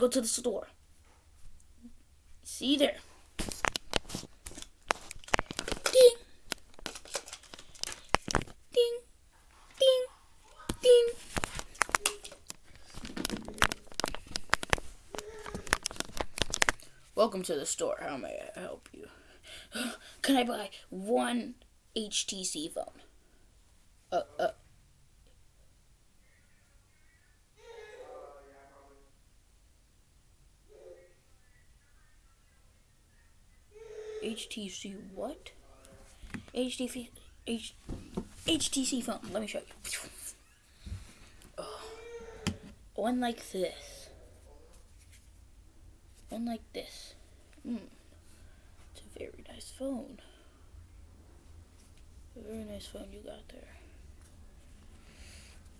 go to the store. See you there. Ding. Ding. Ding. Ding. Welcome to the store. How may I help you? Can I buy one HTC phone? Uh, uh. HTC what? HTC H, HTC phone. Let me show you. Oh, one like this. One like this. Hmm. It's a very nice phone. A very nice phone you got there.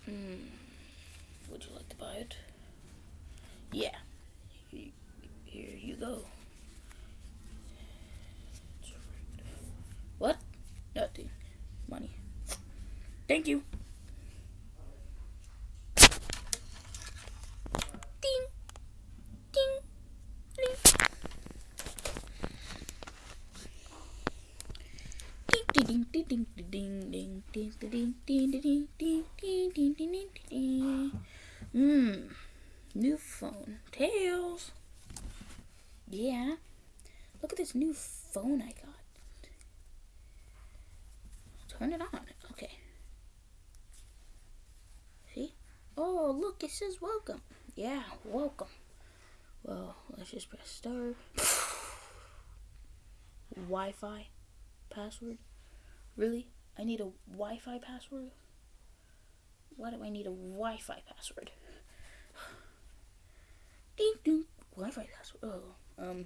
Hmm. Would you like to buy it? Yeah. Here you go. Thank you. Ding. Ding. Ding. Ding ding ding ding ding ding ding ding ding ding ding ding ding ding ding Mmm. New phone. Tails. Yeah. Look at this new phone I got. Turn it on. Okay. See? Oh, look, it says welcome. Yeah, welcome. Well, let's just press start. Wi-Fi password? Really? I need a Wi-Fi password? Why do I need a Wi-Fi password? Ding ding. Wi-Fi password. Oh, um.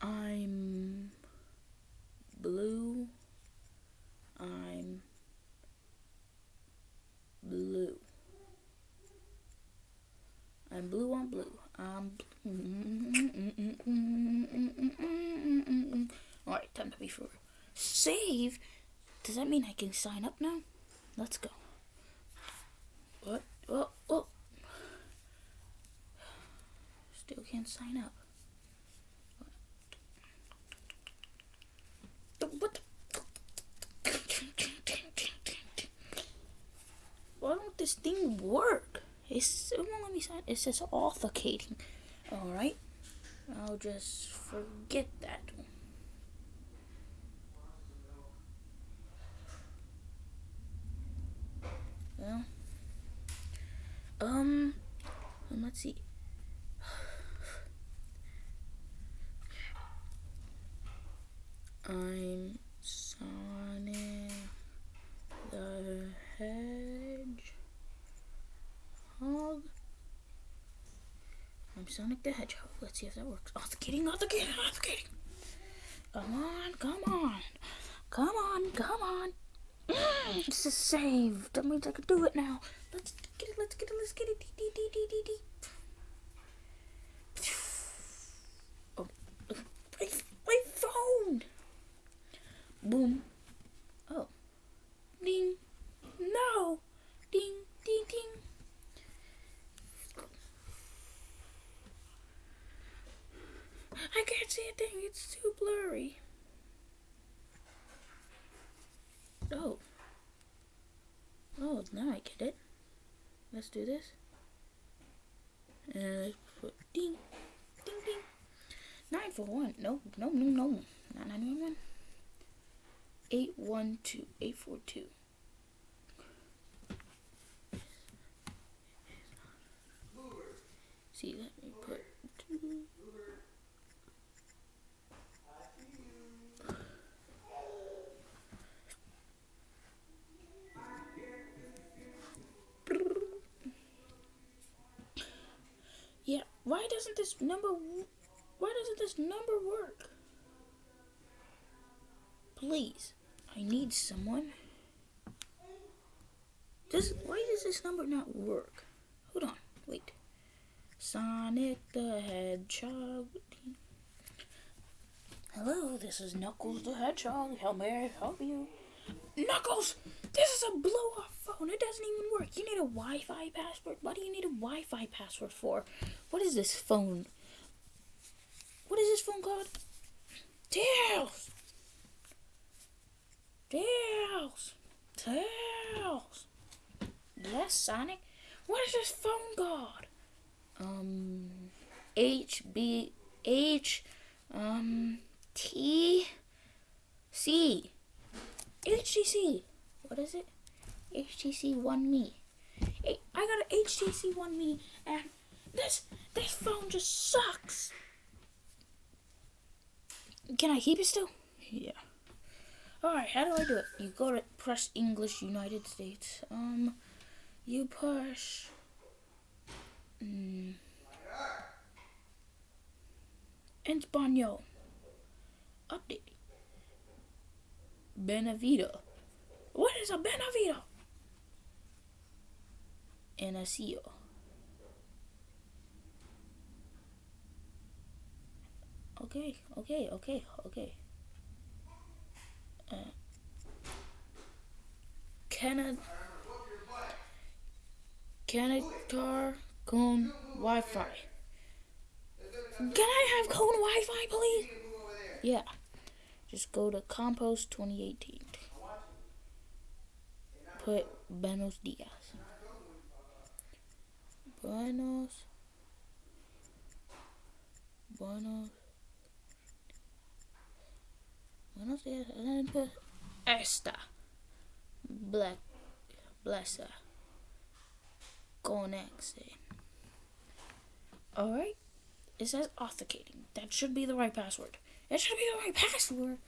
I'm blue. I'm blue. I'm blue on blue. I'm. Alright, time to be for save. Does that mean I can sign up now? Let's go. What? Oh, oh. Still can't sign up. What? Why don't this thing work? It's, it won't let me sign. It says authenticating. Alright. I'll just forget that. Well, um, let's see. I'm Sonic the Hedgehog. I'm Sonic the Hedgehog. Let's see if that works. Authenticating, authenticating, authenticating. Come on, come on. Come on, come on. Mm, this is saved. That means I can do it now. Let's get it, let's get it, let's get it. Dee, dee, dee, dee, dee. Oh, my, my phone. Boom. Oh. Ding. No. Ding, ding, ding. I can't see a thing. It's too blurry. Oh. Oh, now I get it. Let's do this. And put ding, ding, ding. 941. No, no, no, no. Not 911. 812. 842. See, let me put two. This number, why doesn't this number work? Please, I need someone. Does, why does this number not work? Hold on, wait. Sonic the Hedgehog. Hello, this is Knuckles the Hedgehog. How may I help you? Knuckles, this is a blow off phone. It doesn't even work. You need a Wi Fi password. What do you need a Wi Fi password for? What is this phone? What is this phone called? Tails! Tails! Tails! Yes, Sonic? What is this phone called? Um, H B H um T C HTC. What is it? HTC One Me. I got an HTC One Me, and this this phone just sucks. Can I keep it still? Yeah. Alright, how do I do it? You go to press English United States. Um, you push. Mm, Espanol. Update. Benavida. What is a Benavita? And a seal. Okay, okay, okay, okay. Uh, Canada. Canada Cone Wi-Fi. Can I have Cone Wi-Fi, please? Yeah. Just go to Compost 2018. Put Buenos Dias. Buenos. Buenos. Buenos Dias. And then put Esta. Black. Blessa. Conexe. Alright. It says authenticating. That should be the right password. It should be the right password.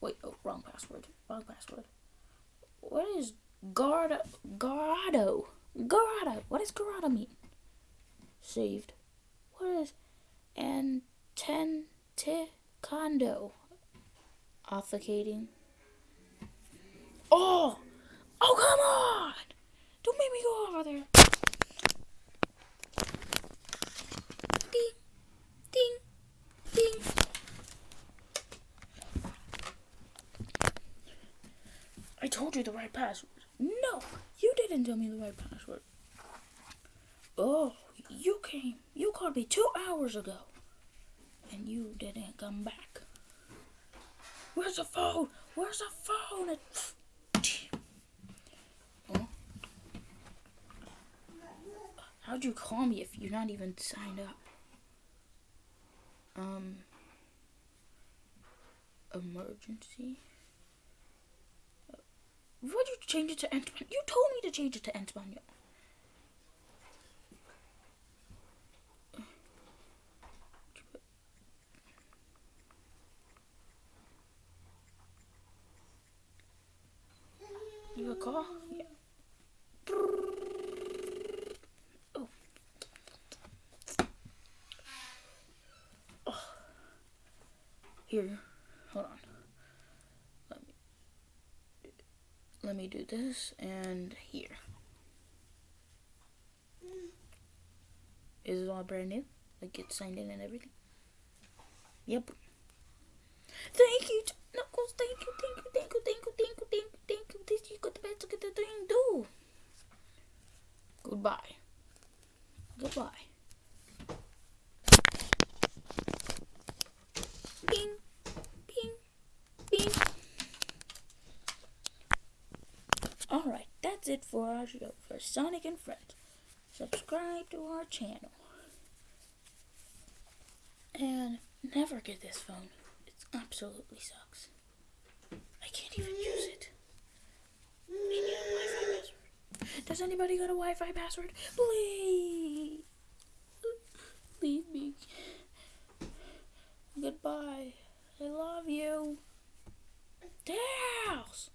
Wait, oh, wrong password. Wrong password. What is Garda Garado? Garada. What does Garada mean? Saved. What is Antenticando? Authenticating. Oh! Oh, come on! Don't make me go over there. Ding, ding, ding. I told you the right password. No, you didn't tell me the right password. Oh, you came. You called me two hours ago. And you didn't come back. Where's the phone? Where's the phone? How'd you call me if you're not even signed up? Um, emergency. Change it to Espanol? You told me to change it to Espanol. You a call? Yeah. Oh. Oh. Here, hold on. Let me let me do this and here. Is it all brand new? Like it's signed in and everything? Yep. Thank you, Knuckles. Thank you, thank you, thank you, thank you, thank you, thank you, thank you. This you got the best to get the thing do. Goodbye. Goodbye. It for our show for Sonic and Friends. Subscribe to our channel. And never get this phone. It absolutely sucks. I can't even use it. I need a Wi-Fi password. Does anybody got a Wi-Fi password? Please. Leave me. Goodbye. I love you. Tails.